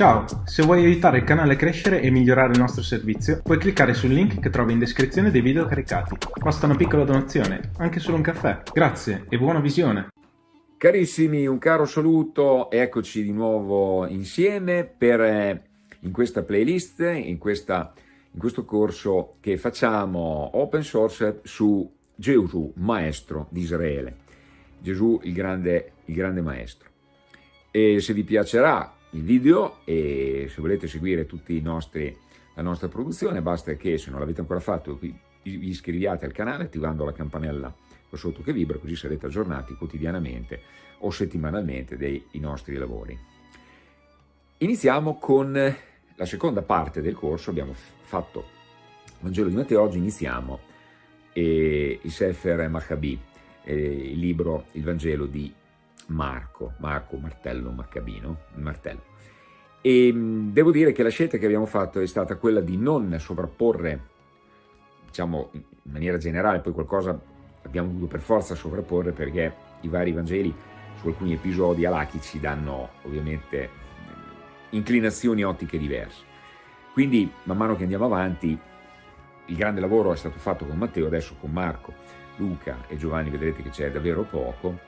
Ciao, se vuoi aiutare il canale a crescere e migliorare il nostro servizio, puoi cliccare sul link che trovi in descrizione dei video caricati. Basta una piccola donazione, anche solo un caffè. Grazie e buona visione! Carissimi, un caro saluto, eccoci di nuovo insieme per, eh, in questa playlist, in, questa, in questo corso che facciamo open source su Gesù, maestro di Israele. Gesù, il grande, il grande maestro. E se vi piacerà il video e se volete seguire tutti i nostri, la nostra produzione basta che se non l'avete ancora fatto vi iscriviate al canale attivando la campanella qua sotto che vibra così sarete aggiornati quotidianamente o settimanalmente dei nostri lavori. Iniziamo con la seconda parte del corso, abbiamo fatto il Vangelo di Matteo, oggi iniziamo eh, il Sefer Maccabi, eh, il libro, il Vangelo di Marco, Marco Martello Maccabino, martello. E devo dire che la scelta che abbiamo fatto è stata quella di non sovrapporre, diciamo in maniera generale, poi qualcosa abbiamo dovuto per forza sovrapporre perché i vari Vangeli su alcuni episodi alachici danno ovviamente inclinazioni ottiche diverse. Quindi man mano che andiamo avanti il grande lavoro è stato fatto con Matteo, adesso con Marco, Luca e Giovanni vedrete che c'è davvero poco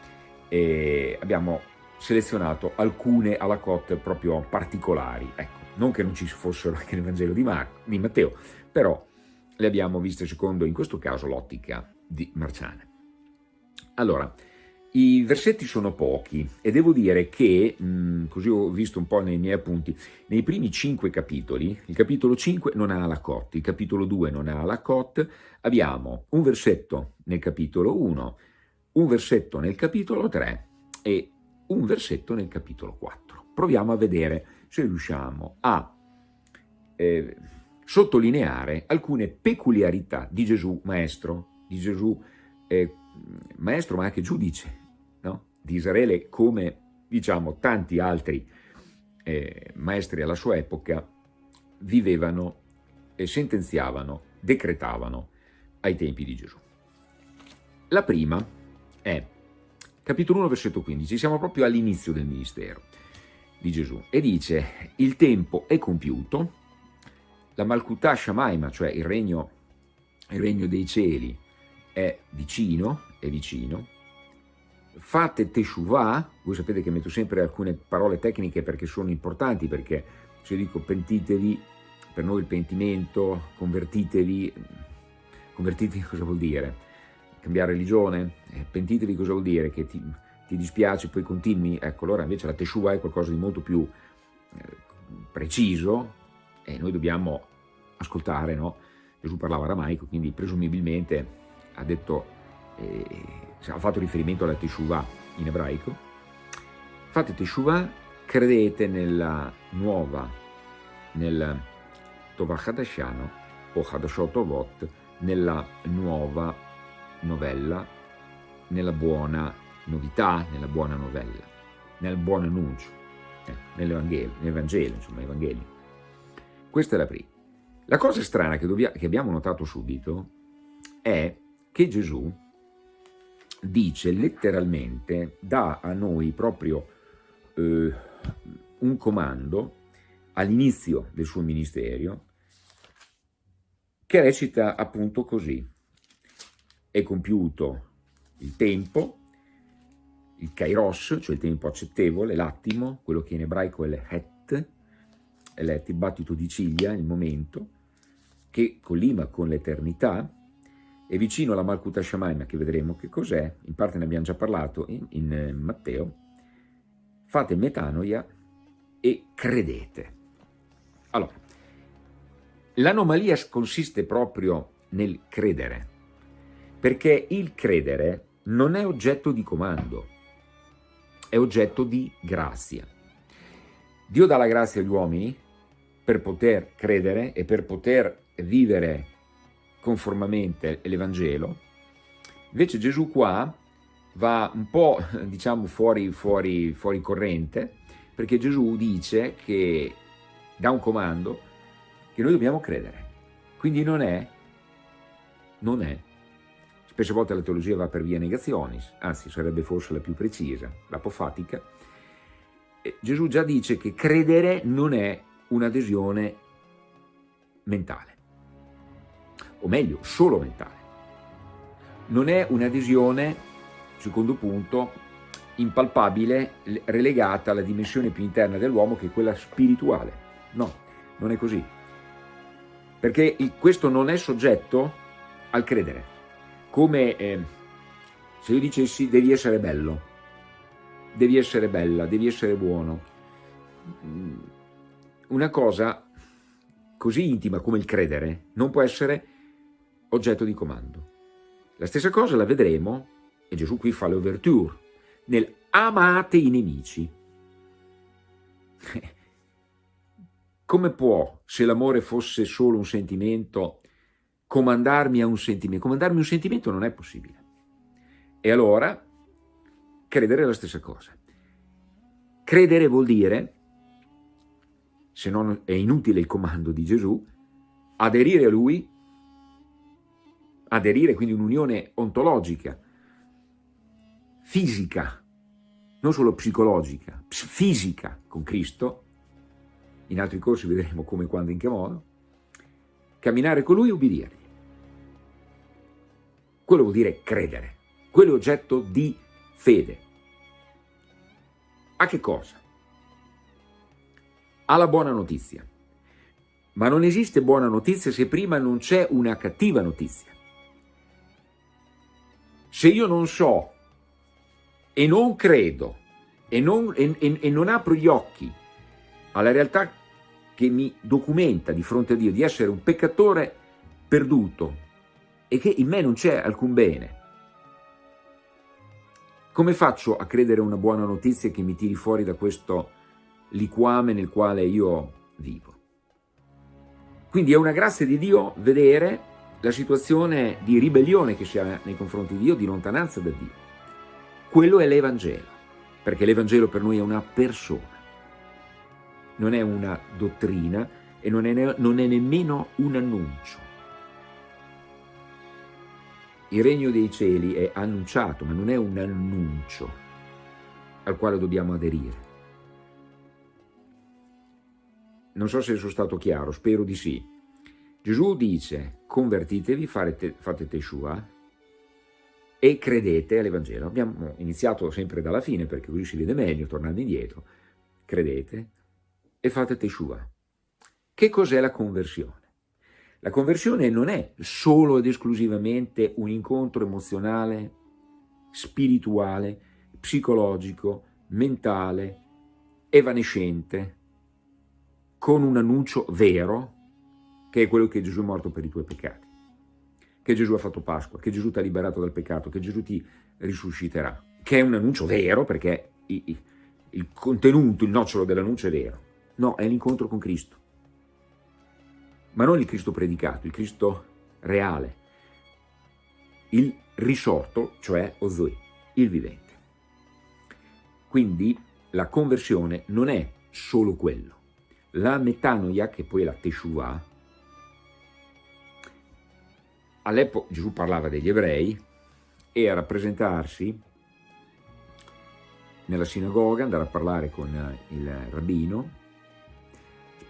e abbiamo selezionato alcune alla cotte proprio particolari. Ecco, non che non ci fossero anche nel Vangelo di, Mar di Matteo, però le abbiamo viste secondo, in questo caso, l'ottica di Marciane. Allora, i versetti sono pochi e devo dire che, mh, così ho visto un po' nei miei appunti, nei primi cinque capitoli, il capitolo 5 non ha la cotte, il capitolo 2 non ha la cotte, abbiamo un versetto nel capitolo 1, un versetto nel capitolo 3 e un versetto nel capitolo 4. Proviamo a vedere se riusciamo a eh, sottolineare alcune peculiarità di Gesù maestro, di Gesù eh, maestro ma anche giudice no? di Israele come diciamo tanti altri eh, maestri alla sua epoca vivevano e sentenziavano, decretavano ai tempi di Gesù. La prima è capitolo 1 versetto 15, siamo proprio all'inizio del ministero di Gesù. E dice il tempo è compiuto, la Malkutà Shamaima, cioè il regno, il regno dei cieli è vicino, è vicino, fate Teshuvah, voi sapete che metto sempre alcune parole tecniche perché sono importanti, perché se dico pentitevi, per noi il pentimento, convertitevi, convertitevi cosa vuol dire? Cambiare religione, eh, pentitevi cosa vuol dire? Che ti, ti, dispiace poi continui? Ecco, allora invece la Teshuvah è qualcosa di molto più eh, preciso e noi dobbiamo ascoltare, no? Gesù parlava aramaico, quindi presumibilmente ha detto, eh, ha fatto riferimento alla Teshuvah in ebraico. Fate Teshuvah, credete nella nuova, nel Tovah Hadashano o Hadashot Ovot, nella nuova novella nella buona novità, nella buona novella, nel buon annuncio, eh, nell'Evangelo, nel Vangelo, insomma, Evangelio. Questa è la prima. La cosa strana che, che abbiamo notato subito è che Gesù dice letteralmente, dà a noi proprio eh, un comando all'inizio del suo ministero che recita appunto così è compiuto il tempo, il kairos, cioè il tempo accettevole, l'attimo, quello che in ebraico è l'het, è l'het, battito di ciglia, il momento, che collima con l'eternità, è vicino alla Malkuta Shamaima, che vedremo che cos'è, in parte ne abbiamo già parlato in, in eh, Matteo, fate metanoia e credete. Allora, l'anomalia consiste proprio nel credere, perché il credere non è oggetto di comando, è oggetto di grazia. Dio dà la grazia agli uomini per poter credere e per poter vivere conformamente l'Evangelo, invece Gesù qua va un po' diciamo fuori, fuori, fuori corrente, perché Gesù dice che dà un comando che noi dobbiamo credere. Quindi non è, non è Spesse volte la teologia va per via negazionis, anzi sarebbe forse la più precisa, l'apofatica. Gesù già dice che credere non è un'adesione mentale, o meglio, solo mentale. Non è un'adesione, secondo punto, impalpabile, relegata alla dimensione più interna dell'uomo che è quella spirituale. No, non è così. Perché questo non è soggetto al credere. Come eh, se io dicessi devi essere bello, devi essere bella, devi essere buono. Mm, una cosa così intima come il credere non può essere oggetto di comando. La stessa cosa la vedremo, e Gesù qui fa l'ouverture, nel amate i nemici. Come può, se l'amore fosse solo un sentimento, comandarmi a un sentimento? Comandarmi un sentimento non è possibile. E allora, credere è la stessa cosa. Credere vuol dire, se non è inutile il comando di Gesù, aderire a Lui, aderire quindi un'unione ontologica, fisica, non solo psicologica, fisica con Cristo, in altri corsi vedremo come, quando, in che modo, camminare con Lui e ubbidirgli. Quello vuol dire credere, quello è oggetto di fede. A che cosa? Alla buona notizia. Ma non esiste buona notizia se prima non c'è una cattiva notizia. Se io non so e non credo e non, e, e, e non apro gli occhi alla realtà che mi documenta di fronte a Dio di essere un peccatore perduto e che in me non c'è alcun bene, come faccio a credere una buona notizia che mi tiri fuori da questo liquame nel quale io vivo? Quindi è una grazia di Dio vedere la situazione di ribellione che ha nei confronti di Dio, di lontananza da Dio. Quello è l'Evangelo, perché l'Evangelo per noi è una persona, non è una dottrina e non è, non è nemmeno un annuncio. Il regno dei cieli è annunciato, ma non è un annuncio al quale dobbiamo aderire. Non so se sono stato chiaro, spero di sì. Gesù dice, convertitevi, fate, Teshua, e credete all'Evangelo. Abbiamo iniziato sempre dalla fine perché così si vede meglio, tornando indietro. Credete e fate Teshua. Che cos'è la conversione? La conversione non è solo ed esclusivamente un incontro emozionale, spirituale, psicologico, mentale, evanescente, con un annuncio vero, che è quello che Gesù è morto per i tuoi peccati che Gesù ha fatto Pasqua, che Gesù ti ha liberato dal peccato, che Gesù ti risusciterà, che è un annuncio vero perché il, contenuto, il nocciolo dell'annuncio è vero. No, è l'incontro con Cristo. Ma non il Cristo predicato, il Cristo reale, il risorto, cioè Ozui, il vivente. Quindi la conversione non è solo quello. La metanoia, che poi è la Teshuvah, all'epoca Gesù parlava degli ebrei e a rappresentarsi nella sinagoga, andare a parlare con il rabbino,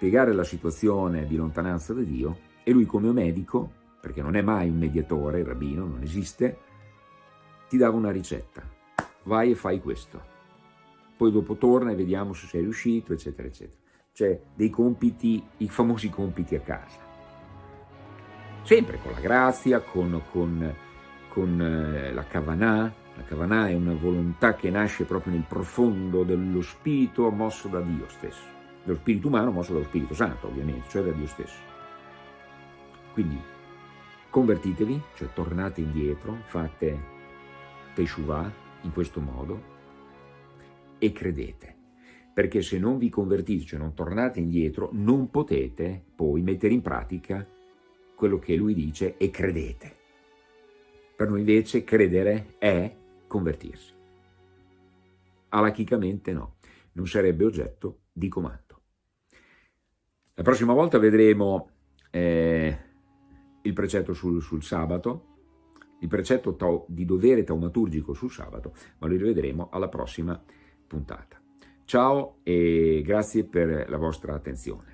spiegare la situazione di lontananza da Dio e lui come medico, perché non è mai un mediatore, il rabbino, non esiste, ti dava una ricetta, vai e fai questo, poi dopo torna e vediamo se sei riuscito, eccetera, eccetera. Cioè dei compiti, i famosi compiti a casa sempre con la grazia, con, con, con eh, la Kavanah. La Kavanah è una volontà che nasce proprio nel profondo dello spirito mosso da Dio stesso, dello spirito umano mosso dallo Spirito Santo ovviamente, cioè da Dio stesso. Quindi convertitevi, cioè tornate indietro, fate Teshuvah in questo modo e credete perché se non vi convertite, cioè non tornate indietro, non potete poi mettere in pratica quello che lui dice e credete. Per noi invece credere è convertirsi. Alachicamente no, non sarebbe oggetto di comando. La prossima volta vedremo eh, il precetto sul, sul, sabato, il precetto di dovere taumaturgico sul sabato, ma lo rivedremo alla prossima puntata. Ciao e grazie per la vostra attenzione.